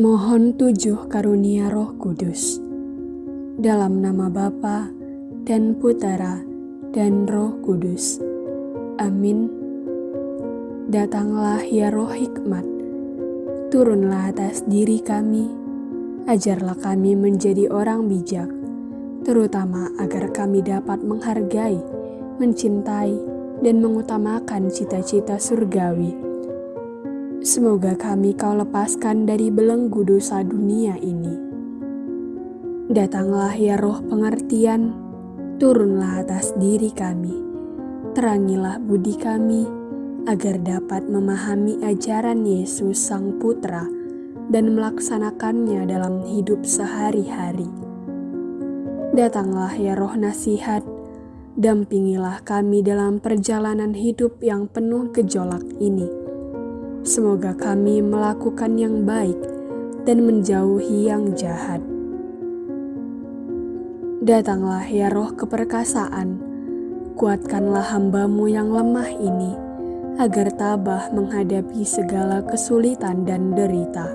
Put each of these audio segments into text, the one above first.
Mohon tujuh karunia roh kudus. Dalam nama Bapa dan Putera dan roh kudus. Amin. Datanglah ya roh hikmat, turunlah atas diri kami, ajarlah kami menjadi orang bijak, terutama agar kami dapat menghargai, mencintai, dan mengutamakan cita-cita surgawi Semoga kami kau lepaskan dari belenggu dosa dunia ini. Datanglah ya roh pengertian, turunlah atas diri kami. Terangilah budi kami, agar dapat memahami ajaran Yesus Sang Putra dan melaksanakannya dalam hidup sehari-hari. Datanglah ya roh nasihat, dampingilah kami dalam perjalanan hidup yang penuh gejolak ini Semoga kami melakukan yang baik dan menjauhi yang jahat. Datanglah ya roh keperkasaan, kuatkanlah hambamu yang lemah ini, agar tabah menghadapi segala kesulitan dan derita.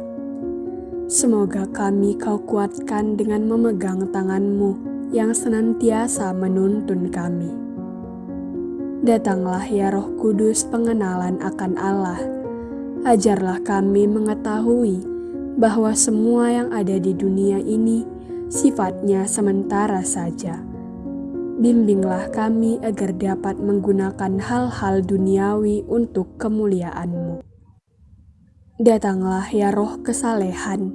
Semoga kami kau kuatkan dengan memegang tanganmu yang senantiasa menuntun kami. Datanglah ya roh kudus pengenalan akan Allah, Ajarlah kami mengetahui bahwa semua yang ada di dunia ini sifatnya sementara saja. Bimbinglah kami agar dapat menggunakan hal-hal duniawi untuk kemuliaan-Mu. Datanglah ya roh kesalehan,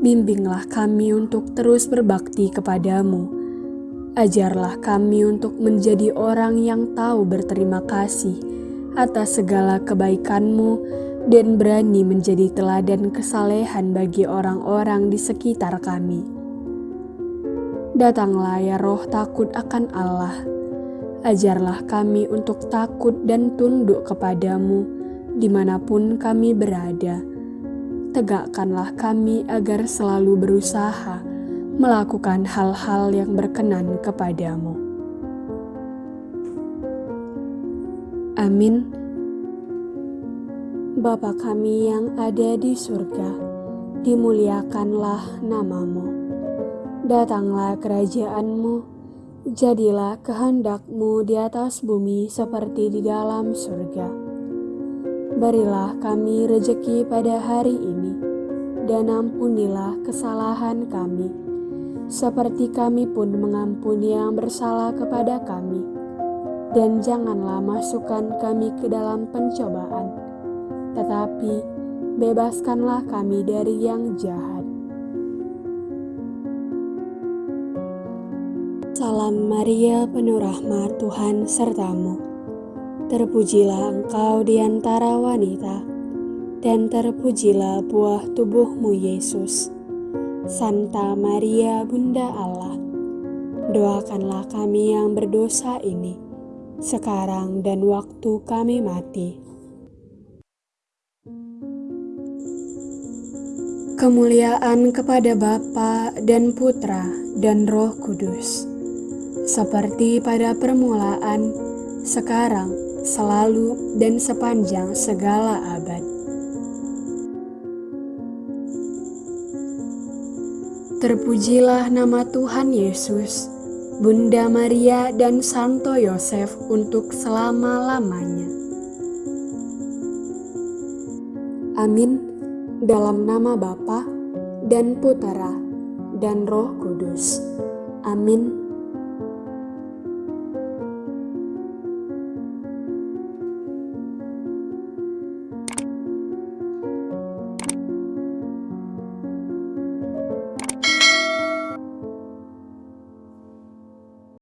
bimbinglah kami untuk terus berbakti kepadamu. Ajarlah kami untuk menjadi orang yang tahu berterima kasih atas segala kebaikan-Mu dan berani menjadi teladan kesalehan bagi orang-orang di sekitar kami. Datanglah ya roh takut akan Allah, ajarlah kami untuk takut dan tunduk kepadamu di mana pun kami berada. Tegakkanlah kami agar selalu berusaha melakukan hal-hal yang berkenan kepadamu. Amin. Bapa kami yang ada di surga, dimuliakanlah namamu. Datanglah kerajaanmu, jadilah kehendakmu di atas bumi seperti di dalam surga. Berilah kami rejeki pada hari ini, dan ampunilah kesalahan kami, seperti kami pun mengampuni yang bersalah kepada kami. Dan janganlah masukkan kami ke dalam pencobaan, tetapi bebaskanlah kami dari yang jahat. Salam Maria, penuh rahmat Tuhan sertamu. Terpujilah engkau di antara wanita, dan terpujilah buah tubuhmu Yesus. Santa Maria, Bunda Allah, doakanlah kami yang berdosa ini, sekarang dan waktu kami mati. Kemuliaan kepada Bapa dan Putra dan Roh Kudus, seperti pada permulaan, sekarang, selalu, dan sepanjang segala abad. Terpujilah nama Tuhan Yesus, Bunda Maria dan Santo Yosef untuk selama-lamanya. Amin dalam nama Bapa dan Putera dan Roh Kudus. Amin.